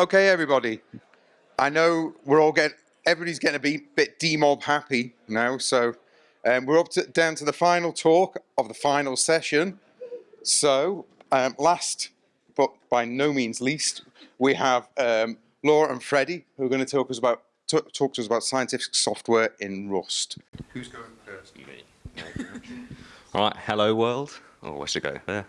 Okay, everybody. I know we're all getting, everybody's getting a bit, bit demob happy now, so um, we're up to, down to the final talk of the final session. So, um, last but by no means least, we have um, Laura and Freddie who are going to talk us about talk to us about scientific software in Rust. Who's going first? Me. All right, hello world. Oh, where should I go? There.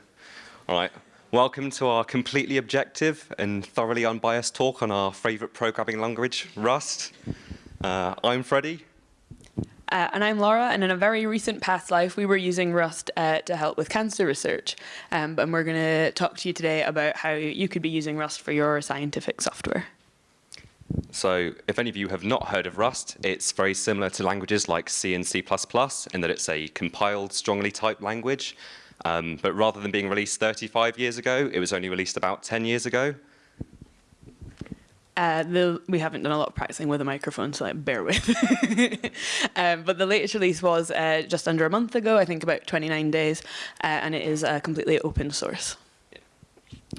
All right. Welcome to our completely objective and thoroughly unbiased talk on our favorite programming language, Rust. Uh, I'm Freddie. Uh, and I'm Laura, and in a very recent past life, we were using Rust uh, to help with cancer research. Um, and we're going to talk to you today about how you could be using Rust for your scientific software. So if any of you have not heard of Rust, it's very similar to languages like C and C++ in that it's a compiled, strongly typed language. Um, but rather than being released 35 years ago, it was only released about 10 years ago. Uh, the, we haven't done a lot of practicing with a microphone, so like, bear with. um, but the latest release was uh, just under a month ago, I think about 29 days, uh, and it is uh, completely open source.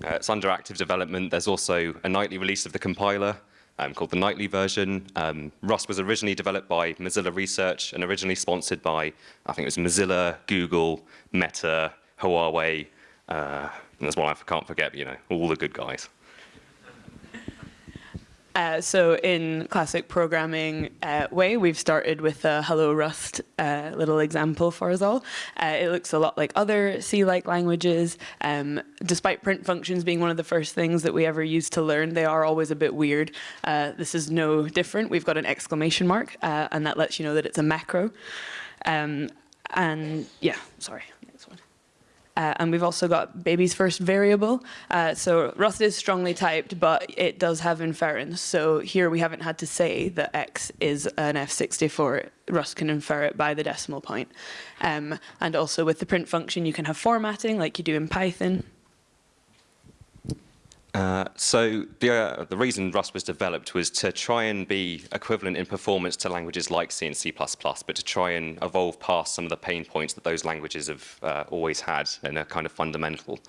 Uh, it's under active development. There's also a nightly release of the compiler um, called the nightly version. Um, Rust was originally developed by Mozilla Research and originally sponsored by, I think it was Mozilla, Google, Meta, Huawei, uh, and there's one I can't forget, but, you know, all the good guys. Uh, so in classic programming uh, way, we've started with a Hello Rust uh, little example for us all. Uh, it looks a lot like other C-like languages. Um, despite print functions being one of the first things that we ever used to learn, they are always a bit weird. Uh, this is no different. We've got an exclamation mark, uh, and that lets you know that it's a macro. Um, and yeah, sorry. Uh, and we've also got baby's first variable. Uh, so Rust is strongly typed, but it does have inference. So here we haven't had to say that x is an F64. Rust can infer it by the decimal point. Um, and also with the print function, you can have formatting like you do in Python. Uh, so the, uh, the reason Rust was developed was to try and be equivalent in performance to languages like C and C++, but to try and evolve past some of the pain points that those languages have uh, always had and are kind of fundamental.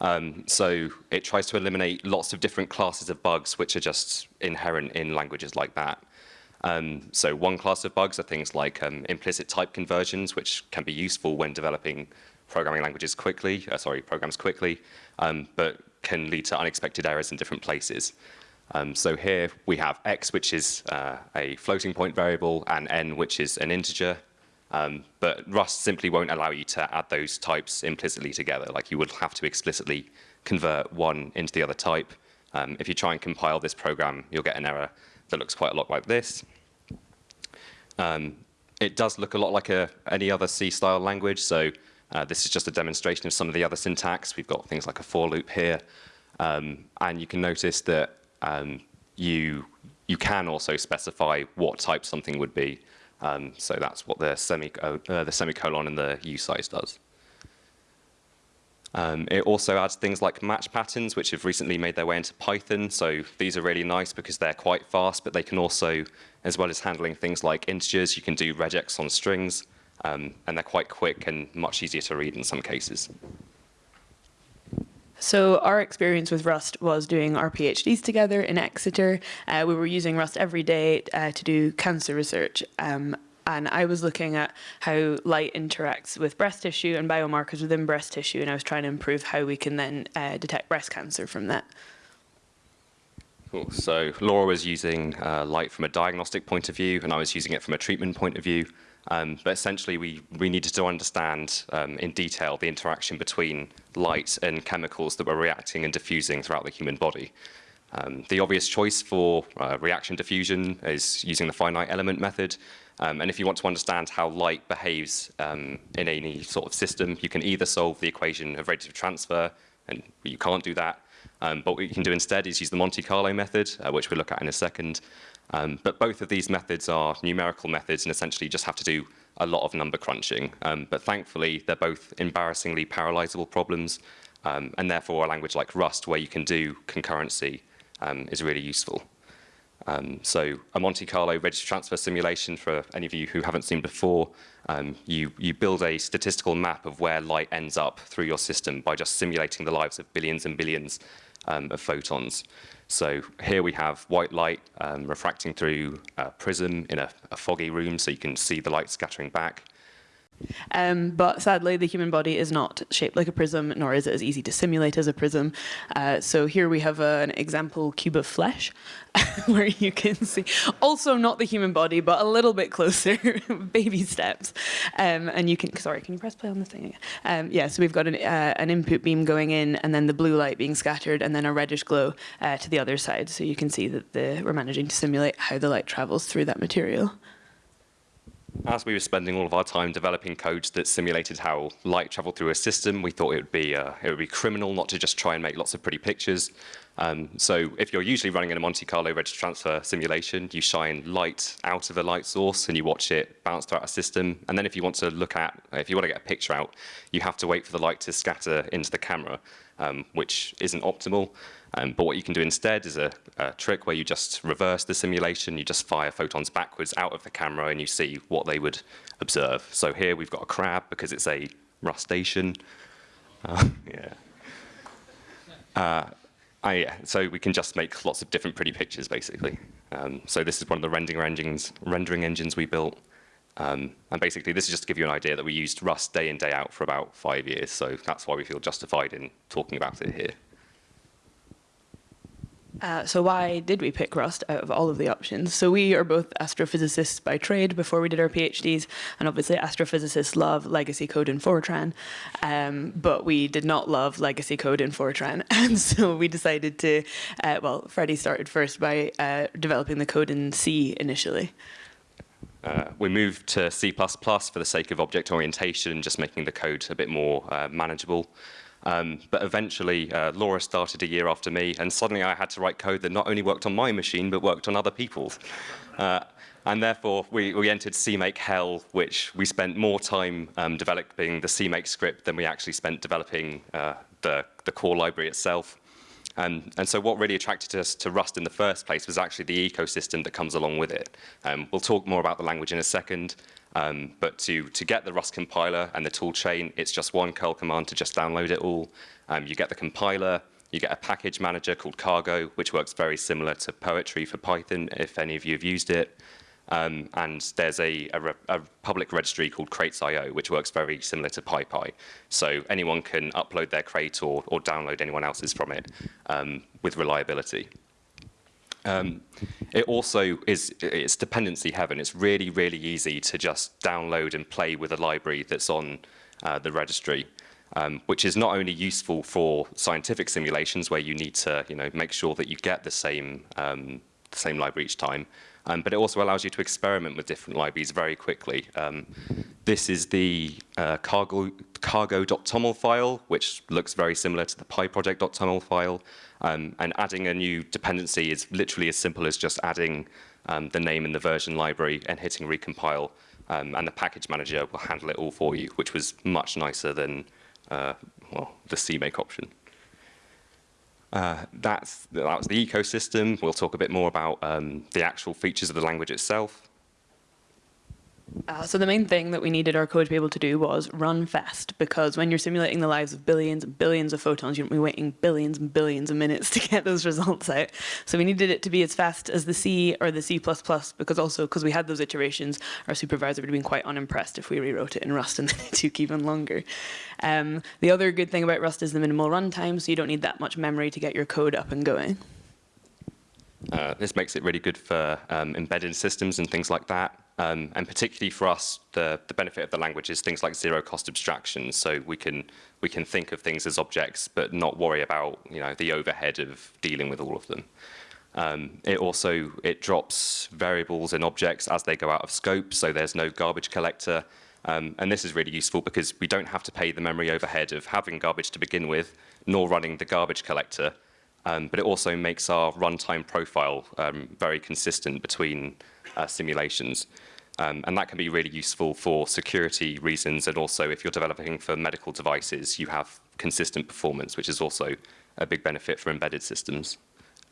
Um, so it tries to eliminate lots of different classes of bugs which are just inherent in languages like that. Um, so one class of bugs are things like um, implicit type conversions, which can be useful when developing programming languages quickly, uh, sorry, programs quickly, um, but can lead to unexpected errors in different places. Um, so here we have x, which is uh, a floating point variable, and n, which is an integer. Um, but Rust simply won't allow you to add those types implicitly together. Like you would have to explicitly convert one into the other type. Um, if you try and compile this program, you'll get an error that looks quite a lot like this. Um, it does look a lot like a, any other C-style language, so uh, this is just a demonstration of some of the other syntax. We've got things like a for loop here. Um, and you can notice that um, you, you can also specify what type something would be. Um, so that's what the, semi uh, the semicolon and the usize does. Um, it also adds things like match patterns, which have recently made their way into Python. So these are really nice because they're quite fast, but they can also, as well as handling things like integers, you can do regex on strings. Um, and they're quite quick and much easier to read in some cases. So our experience with Rust was doing our PhDs together in Exeter. Uh, we were using Rust every day uh, to do cancer research. Um, and I was looking at how light interacts with breast tissue and biomarkers within breast tissue, and I was trying to improve how we can then uh, detect breast cancer from that. Cool. So Laura was using uh, light from a diagnostic point of view, and I was using it from a treatment point of view. Um, but essentially, we, we needed to understand um, in detail the interaction between light and chemicals that were reacting and diffusing throughout the human body. Um, the obvious choice for uh, reaction diffusion is using the finite element method. Um, and if you want to understand how light behaves um, in any sort of system, you can either solve the equation of radiative transfer, and you can't do that. Um, but what you can do instead is use the Monte Carlo method, uh, which we'll look at in a second. Um, but both of these methods are numerical methods and essentially you just have to do a lot of number crunching. Um, but thankfully, they're both embarrassingly parallelizable problems, um, and therefore a language like Rust, where you can do concurrency, um, is really useful. Um, so a Monte Carlo radiative transfer simulation, for any of you who haven't seen before, you, you build a statistical map of where light ends up through your system by just simulating the lives of billions and billions um, of photons. So here we have white light um, refracting through a prism in a, a foggy room, so you can see the light scattering back. Um, but sadly, the human body is not shaped like a prism, nor is it as easy to simulate as a prism. Uh, so here we have an example cube of flesh, where you can see, also not the human body, but a little bit closer, baby steps. Um, and you can, sorry, can you press play on this thing again? Um, yeah, so we've got an, uh, an input beam going in, and then the blue light being scattered, and then a reddish glow uh, to the other side. So you can see that the, we're managing to simulate how the light travels through that material as we were spending all of our time developing codes that simulated how light traveled through a system, we thought it would be uh, it would be criminal not to just try and make lots of pretty pictures. Um, so if you're usually running in a Monte Carlo radiative transfer simulation, you shine light out of a light source and you watch it bounce throughout a system. And then if you want to look at, if you want to get a picture out, you have to wait for the light to scatter into the camera, um, which isn't optimal. Um, but what you can do instead is a, a, trick where you just reverse the simulation, you just fire photons backwards out of the camera and you see what they would observe. So here we've got a crab because it's a rustacean. Uh, yeah. Uh, I, so we can just make lots of different pretty pictures, basically. Um, so this is one of the rendering engines, rendering engines we built. Um, and basically, this is just to give you an idea that we used Rust day in, day out for about five years. So that's why we feel justified in talking about it here. Uh, so why did we pick Rust out of all of the options? So we are both astrophysicists by trade before we did our PhDs, and obviously astrophysicists love legacy code in Fortran, um, but we did not love legacy code in Fortran, and so we decided to, uh, well, Freddie started first by uh, developing the code in C initially. Uh, we moved to C++ for the sake of object orientation, just making the code a bit more uh, manageable. Um, but eventually, uh, Laura started a year after me, and suddenly I had to write code that not only worked on my machine, but worked on other people's. Uh, and therefore, we, we entered CMake Hell, which we spent more time um, developing the CMake script than we actually spent developing uh, the, the core library itself. And so what really attracted us to Rust in the first place was actually the ecosystem that comes along with it. Um, we'll talk more about the language in a second, um, but to, to get the Rust compiler and the tool chain, it's just one curl command to just download it all. Um, you get the compiler, you get a package manager called Cargo, which works very similar to Poetry for Python, if any of you have used it. Um, and there's a, a, a, public registry called crates.io, which works very similar to PyPI. So anyone can upload their crate or, or download anyone else's from it um, with reliability. Um, it also is it's dependency heaven. It's really, really easy to just download and play with a library that's on uh, the registry, um, which is not only useful for scientific simulations where you need to you know, make sure that you get the same, um, the same library each time, um, but it also allows you to experiment with different libraries very quickly. Um, this is the uh, cargo, cargo.toml file, which looks very similar to the pyproject.toml file. Um, and adding a new dependency is literally as simple as just adding um, the name in the version library and hitting recompile. Um, and the package manager will handle it all for you, which was much nicer than uh, well, the CMake option. Uh, that's, that the ecosystem. We'll talk a bit more about um, the actual features of the language itself. Uh, so the main thing that we needed our code to be able to do was run fast, because when you're simulating the lives of billions and billions of photons, you don't be waiting billions and billions of minutes to get those results out. So we needed it to be as fast as the C or the C++, because also because we had those iterations, our supervisor would have been quite unimpressed if we rewrote it in Rust and it took even longer. Um, the other good thing about Rust is the minimal runtime, so you don't need that much memory to get your code up and going. Uh, this makes it really good for um, embedded systems and things like that. Um, and particularly for us, the, the benefit of the language is things like zero cost abstraction. So we can, we can think of things as objects, but not worry about you know, the overhead of dealing with all of them. Um, it also, it drops variables and objects as they go out of scope, so there's no garbage collector. Um, and this is really useful because we don't have to pay the memory overhead of having garbage to begin with, nor running the garbage collector. Um, but it also makes our runtime profile um, very consistent between uh, simulations. Um, and that can be really useful for security reasons and also if you're developing for medical devices, you have consistent performance, which is also a big benefit for embedded systems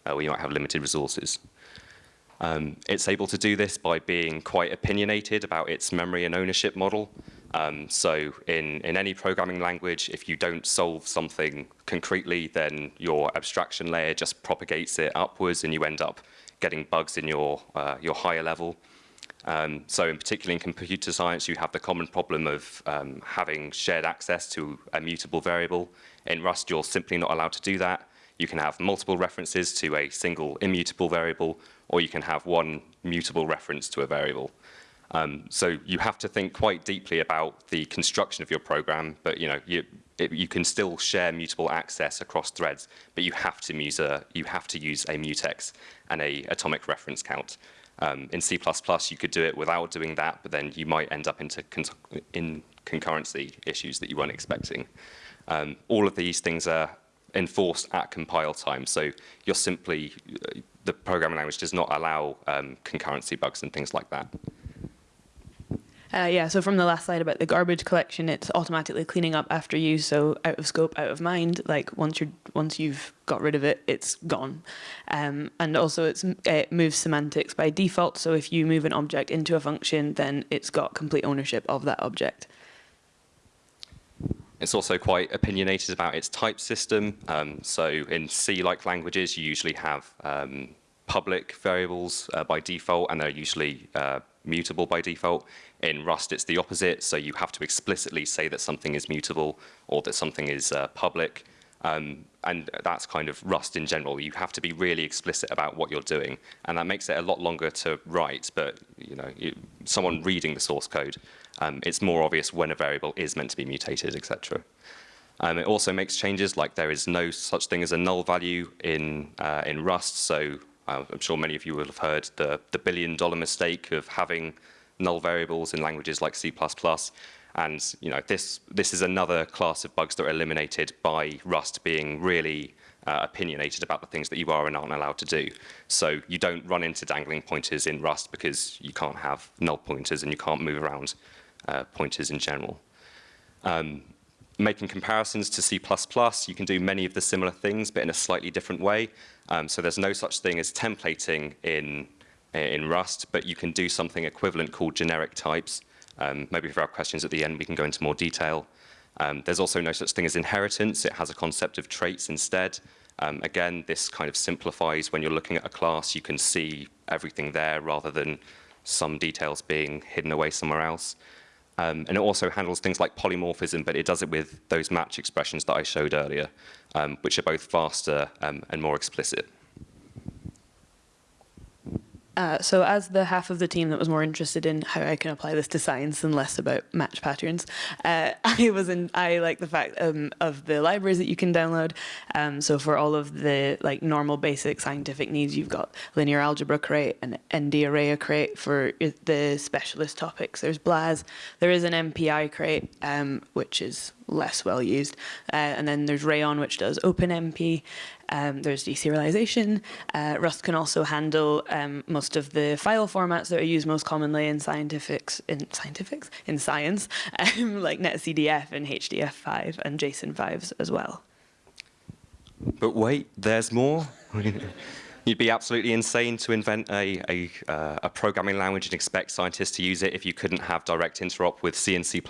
uh, where you might have limited resources. Um, it's able to do this by being quite opinionated about its memory and ownership model. Um, so in, in any programming language, if you don't solve something concretely, then your abstraction layer just propagates it upwards and you end up getting bugs in your, uh, your higher level. Um, so in particular in computer science, you have the common problem of um, having shared access to a mutable variable. In Rust, you're simply not allowed to do that. You can have multiple references to a single immutable variable, or you can have one mutable reference to a variable. Um, so you have to think quite deeply about the construction of your program, but you know you, it, you can still share mutable access across threads, but you have to use a you have to use a mutex and a atomic reference count. Um, in C++, you could do it without doing that, but then you might end up into con in concurrency issues that you weren't expecting. Um, all of these things are enforced at compile time, so you're simply the programming language does not allow um, concurrency bugs and things like that. Uh, yeah, so from the last slide about the garbage collection, it's automatically cleaning up after you, so out of scope, out of mind. Like once you're once you've got rid of it, it's gone. Um, and also, it moves semantics by default. So if you move an object into a function, then it's got complete ownership of that object. It's also quite opinionated about its type system. Um, so in C-like languages, you usually have um, public variables uh, by default, and they're usually uh, mutable by default. In Rust, it's the opposite, so you have to explicitly say that something is mutable or that something is uh, public. Um, and that's kind of Rust in general. You have to be really explicit about what you're doing, and that makes it a lot longer to write. But you know, you, someone reading the source code, um, it's more obvious when a variable is meant to be mutated, etc. Um, it also makes changes like there is no such thing as a null value in uh, in Rust. So I'm sure many of you will have heard the the billion dollar mistake of having null variables in languages like C++. And you know, this, this is another class of bugs that are eliminated by Rust being really uh, opinionated about the things that you are and aren't allowed to do. So you don't run into dangling pointers in Rust because you can't have null pointers and you can't move around uh, pointers in general. Um, making comparisons to C++, you can do many of the similar things, but in a slightly different way. Um, so there's no such thing as templating in in Rust, but you can do something equivalent called generic types. Um, maybe you have questions at the end, we can go into more detail. Um, there's also no such thing as inheritance. It has a concept of traits instead. Um, again, this kind of simplifies when you're looking at a class, you can see everything there rather than some details being hidden away somewhere else. Um, and it also handles things like polymorphism, but it does it with those match expressions that I showed earlier, um, which are both faster um, and more explicit. Uh, so as the half of the team that was more interested in how I can apply this to science and less about match patterns, uh, I was in, I like the fact um, of the libraries that you can download. Um, so for all of the like normal basic scientific needs, you've got linear algebra crate and ND array crate for the specialist topics. There's BLAS. There is an MPI crate, um, which is less well used. Uh, and then there's Rayon, which does OpenMP. Um, there's deserialization. Uh, Rust can also handle um, most of the file formats that are used most commonly in scientifics, in scientifics, in science, um, like NetCDF and HDF5 and JSON5s as well. But wait, there's more. You'd be absolutely insane to invent a, a, uh, a, programming language and expect scientists to use it if you couldn't have direct interop with C and C++.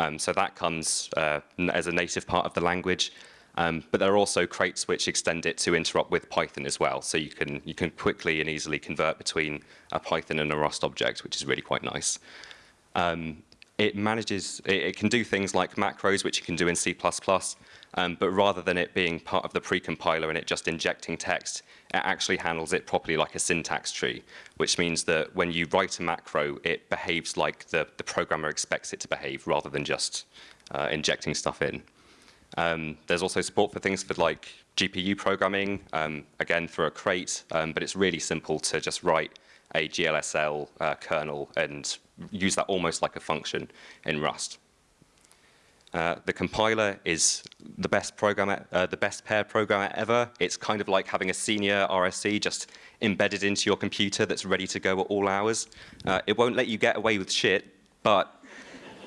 Um, so that comes uh, as a native part of the language. Um, but there are also crates which extend it to interop with Python as well. So you can, you can quickly and easily convert between a Python and a Rust object, which is really quite nice. Um, it manages, it, it, can do things like macros, which you can do in C++, um, but rather than it being part of the precompiler and it just injecting text, it actually handles it properly like a syntax tree, which means that when you write a macro, it behaves like the, the programmer expects it to behave rather than just uh, injecting stuff in. Um, there's also support for things for like GPU programming, um, again through a crate, um, but it's really simple to just write a GLSL uh, kernel and use that almost like a function in Rust. Uh, the compiler is the best programmer, uh, the best pair programmer ever. It's kind of like having a senior RSE just embedded into your computer that's ready to go at all hours. Uh, it won't let you get away with shit, but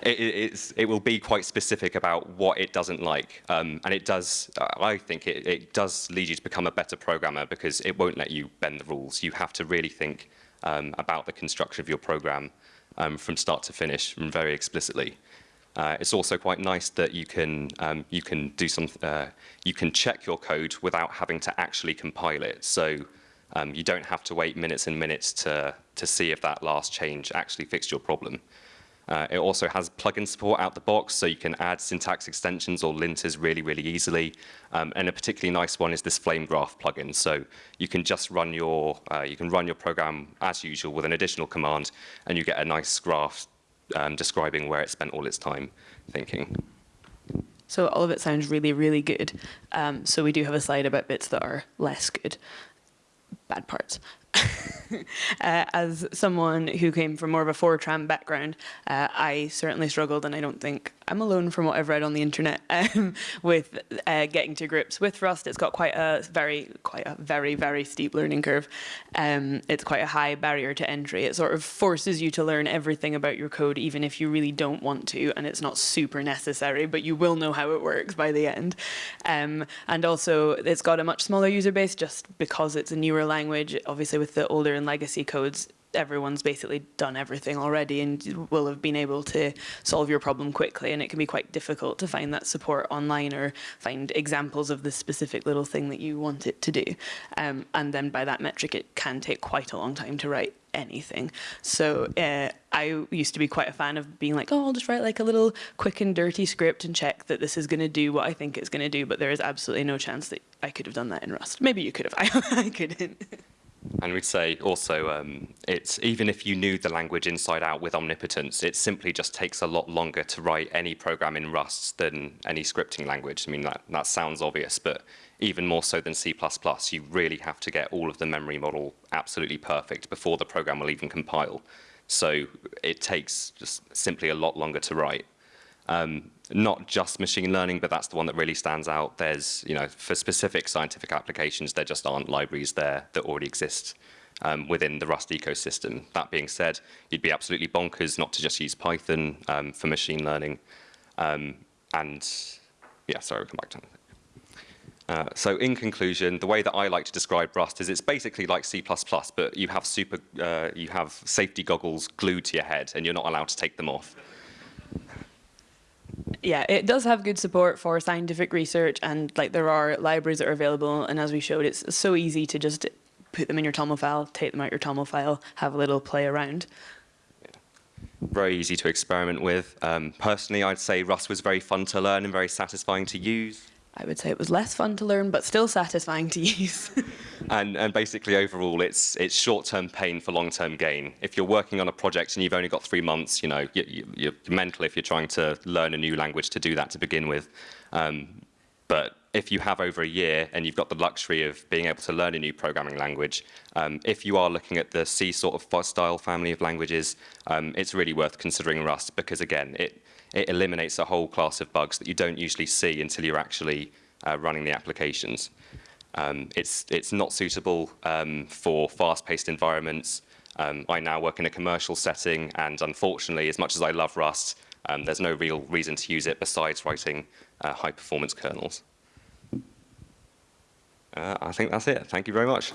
it, it, will be quite specific about what it doesn't like. Um, and it does, I think it, it, does lead you to become a better programmer because it won't let you bend the rules. You have to really think um, about the construction of your program um, from start to finish very explicitly. Uh, it's also quite nice that you can um, you can do some uh, you can check your code without having to actually compile it. So um, you don't have to wait minutes and minutes to to see if that last change actually fixed your problem. Uh, it also has plugin support out the box, so you can add syntax extensions or linters really, really easily. Um, and a particularly nice one is this Flame Graph plugin. So you can just run your uh, you can run your program as usual with an additional command, and you get a nice graph um, describing where it spent all its time thinking. So all of it sounds really, really good. Um, so we do have a slide about bits that are less good, bad parts. uh, as someone who came from more of a Fortran background, uh, I certainly struggled, and I don't think I'm alone from what I've read on the internet um, with uh, getting to grips with Rust. It's got quite a very, quite a very, very steep learning curve. Um, it's quite a high barrier to entry. It sort of forces you to learn everything about your code, even if you really don't want to, and it's not super necessary, but you will know how it works by the end. Um, and also, it's got a much smaller user base just because it's a newer language. Obviously, with the older and legacy codes, everyone's basically done everything already and will have been able to solve your problem quickly. And it can be quite difficult to find that support online or find examples of the specific little thing that you want it to do. Um, and then by that metric it can take quite a long time to write anything. So uh, I used to be quite a fan of being like oh I'll just write like a little quick and dirty script and check that this is going to do what I think it's going to do but there is absolutely no chance that I could have done that in Rust. Maybe you could have. I, I couldn't And we'd say also, um, it's even if you knew the language inside out with omnipotence, it simply just takes a lot longer to write any program in Rust than any scripting language. I mean, that, that sounds obvious, but even more so than C++, you really have to get all of the memory model absolutely perfect before the program will even compile. So it takes just simply a lot longer to write. Um, not just machine learning, but that's the one that really stands out. There's, you know, for specific scientific applications, there just aren't libraries there that already exist um, within the Rust ecosystem. That being said, you'd be absolutely bonkers not to just use Python um, for machine learning. Um, and yeah, sorry, we'll come back to that. Uh, so in conclusion, the way that I like to describe Rust is it's basically like C++, but you have super, uh, you have safety goggles glued to your head, and you're not allowed to take them off yeah, it does have good support for scientific research and like there are libraries that are available and as we showed it's so easy to just put them in your TOML file, take them out your TOML file, have a little play around. Very easy to experiment with. Um, personally, I'd say Rust was very fun to learn and very satisfying to use. I would say it was less fun to learn, but still satisfying to use. and, and basically, overall, it's, it's short-term pain for long-term gain. If you're working on a project and you've only got three months, you know, you, you, are mental if you're trying to learn a new language to do that to begin with. Um, but if you have over a year and you've got the luxury of being able to learn a new programming language, um, if you are looking at the C sort of style family of languages, um, it's really worth considering Rust because, again, it, it eliminates a whole class of bugs that you don't usually see until you're actually uh, running the applications. Um, it's, it's not suitable um, for fast-paced environments. Um, I now work in a commercial setting, and unfortunately, as much as I love Rust, um, there's no real reason to use it besides writing uh, high-performance kernels. Uh, I think that's it. Thank you very much.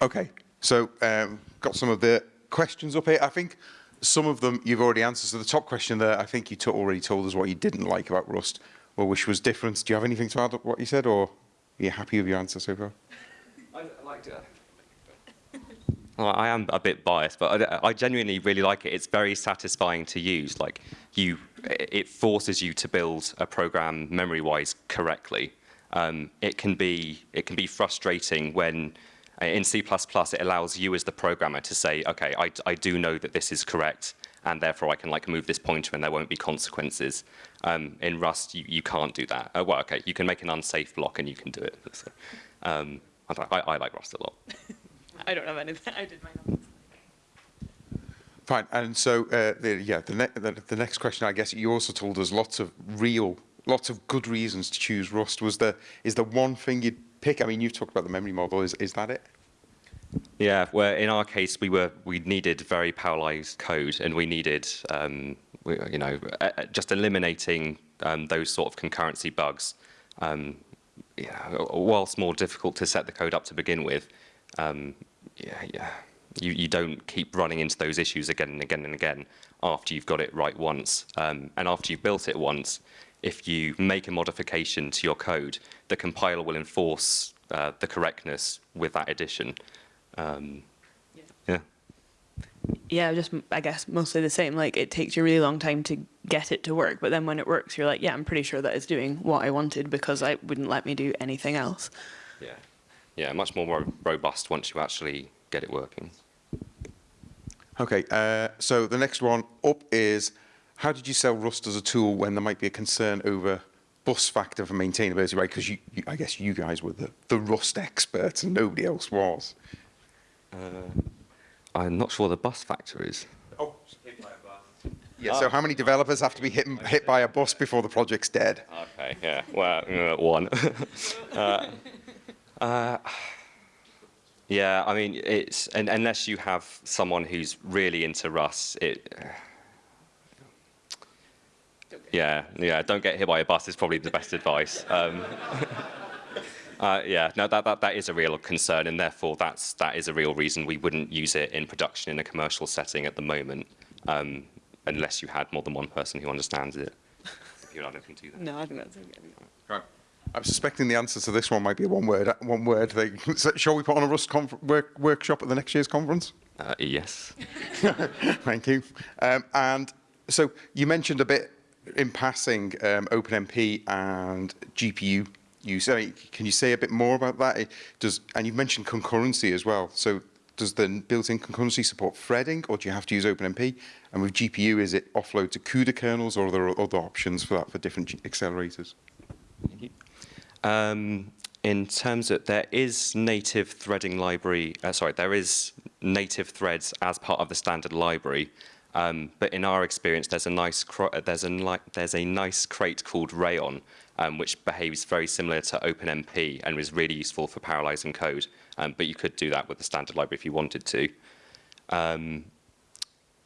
Okay, so um, got some of the questions up here. I think some of them you've already answered. So the top question there, I think you already told us what you didn't like about Rust or wish was different. Do you have anything to add to what you said or are you happy with your answer so far? I liked it. Well, I am a bit biased, but I, I, genuinely really like it. It's very satisfying to use. Like you, it forces you to build a program memory-wise correctly. Um, it can be it can be frustrating when in C++, it allows you as the programmer to say, okay, I, I do know that this is correct, and therefore I can like move this pointer and there won't be consequences. Um, in Rust, you, you can't do that. Uh, well, okay, you can make an unsafe block and you can do it. So, um, I, I, like Rust a lot. I don't have anything. I did mine. Fine, and so uh, the, yeah, the, ne the, the next question, I guess you also told us lots of real, lots of good reasons to choose Rust. Was there is there one thing you'd pick? I mean, you've talked about the memory model. Is, is that it? Yeah, well, in our case, we were we needed very parallelized code, and we needed, um, we, you know, just eliminating um, those sort of concurrency bugs um, yeah, whilst more difficult to set the code up to begin with, um, yeah, yeah, you, you don't keep running into those issues again and again and again after you've got it right once. Um, and after you've built it once, if you make a modification to your code, the compiler will enforce uh, the correctness with that addition. Um, yeah. Yeah, just I guess mostly the same. Like it takes you a really long time to get it to work, but then when it works, you're like, yeah, I'm pretty sure that it's doing what I wanted because I wouldn't let me do anything else. Yeah. Yeah, much more ro- robust once you actually get it working. Okay, uh, so the next one up is how did you sell Rust as a tool when there might be a concern over bus factor for maintainability, right? Because you, you, I guess you guys were the, the Rust experts and nobody else was. I'm not sure what the bus factor is. Oh, yeah. So how many developers have to be hit, hit by a bus before the project's dead? Okay, yeah, well, uh, one. uh, uh, yeah, I mean, it's and, unless you have someone who's really into Rust, it. Yeah, yeah, don't get hit by a bus is probably the best advice. Um, uh, yeah, no, that, that, that is a real concern, and therefore that's, that is a real reason we wouldn't use it in production in a commercial setting at the moment, um, unless you had more than one person who understands it. You're not looking to that. No, I think that's okay. Right. I'm suspecting the answer to this one might be a one word one word thing. So shall we put on a Rust work, workshop at the next year's conference? Uh, yes. Thank you. Um, and so you mentioned a bit in passing um, OpenMP and GPU use. I mean, can you say a bit more about that? It does, and you've mentioned concurrency as well. So does the built-in concurrency support threading, or do you have to use OpenMP? And with GPU, is it offload to CUDA kernels, or are there other options for that for different accelerators? Um, in terms of, there is native threading library, uh, sorry, there is native threads as part of the standard library. Um, but in our experience, there's a nice, uh, there's a, there's a nice crate called Rayon, um, which behaves very similar to OpenMP and is really useful for parallelizing code. Um, but you could do that with the standard library if you wanted to. Um,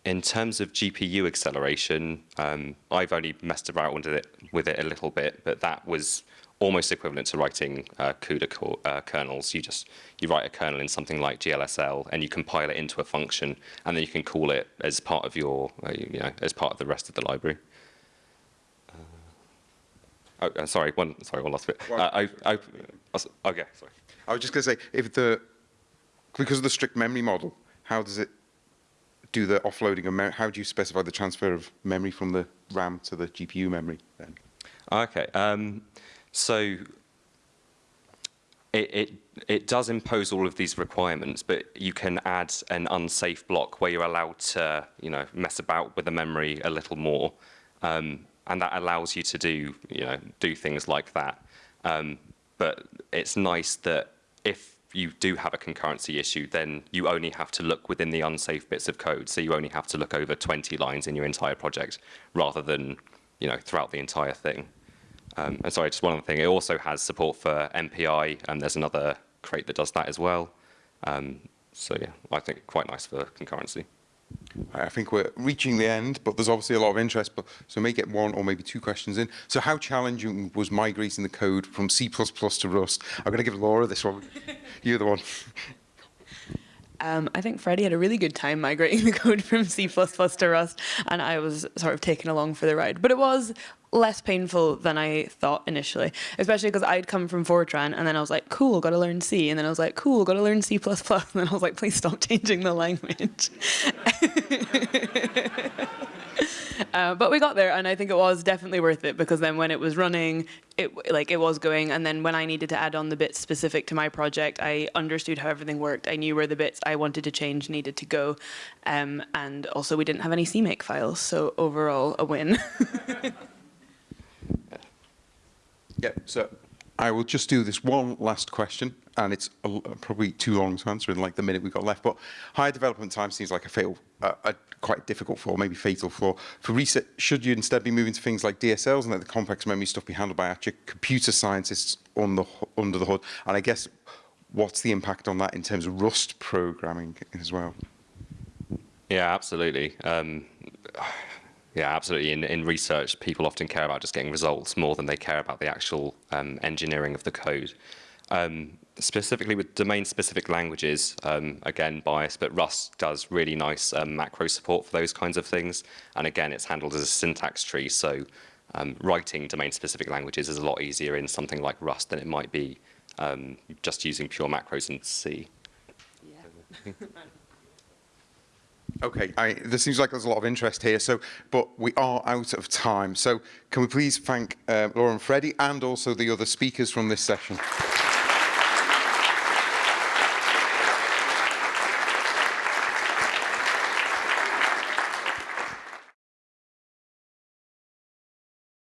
in terms of GPU acceleration, um, I've only messed around with it, with it a little bit, but that was almost equivalent to writing uh, CUDA uh, kernels. You just you write a kernel in something like GLSL, and you compile it into a function, and then you can call it as part of your, uh, you know, as part of the rest of the library. Uh, oh, uh, sorry, one, sorry, one last bit. Uh, I, I, okay, sorry. I was just going to say, if the because of the strict memory model, how does it do the offloading of memory? How do you specify the transfer of memory from the RAM to the GPU memory? Then, Okay. Um, so it, it, it does impose all of these requirements, but you can add an unsafe block where you're allowed to, you know, mess about with the memory a little more, um, and that allows you to do, you know, do things like that. Um, but it's nice that if you do have a concurrency issue, then you only have to look within the unsafe bits of code. So you only have to look over 20 lines in your entire project, rather than, you know, throughout the entire thing. Um, and sorry, just one other thing. It also has support for MPI, and there's another crate that does that as well. Um, so yeah, I think quite nice for concurrency. I think we're reaching the end, but there's obviously a lot of interest. But so we may get one or maybe two questions in. So how challenging was migrating the code from C++ to Rust? I'm going to give Laura this one. You're the one. Um, I think Freddie had a really good time migrating the code from C++ to Rust, and I was sort of taken along for the ride. But it was less painful than I thought initially, especially because I'd come from Fortran, and then I was like, cool, got to learn C, and then I was like, cool, got to learn C++, and then I was like, please stop changing the language. Uh, but we got there, and I think it was definitely worth it because then when it was running, it like it was going, and then when I needed to add on the bits specific to my project, I understood how everything worked. I knew where the bits I wanted to change needed to go, um, and also we didn't have any CMake files, so overall a win. Yeah. So I will just do this one last question, and it's probably too long to answer in like the minute we've got left. But higher development time seems like a fatal, uh, a quite difficult flaw, maybe fatal flaw. For research, should you instead be moving to things like DSLs and let the complex memory stuff be handled by actual computer scientists on the under the hood? And I guess what's the impact on that in terms of Rust programming as well? Yeah, absolutely. Um, Yeah, absolutely. In, in research, people often care about just getting results more than they care about the actual um, engineering of the code. Um, specifically with domain-specific languages, um, again, bias, but Rust does really nice um, macro support for those kinds of things. And again, it's handled as a syntax tree, so um, writing domain-specific languages is a lot easier in something like Rust than it might be um, just using pure macros in C. Okay, I, there seems like there's a lot of interest here, so but we are out of time. So can we please thank uh, Laura and Freddie and also the other speakers from this session?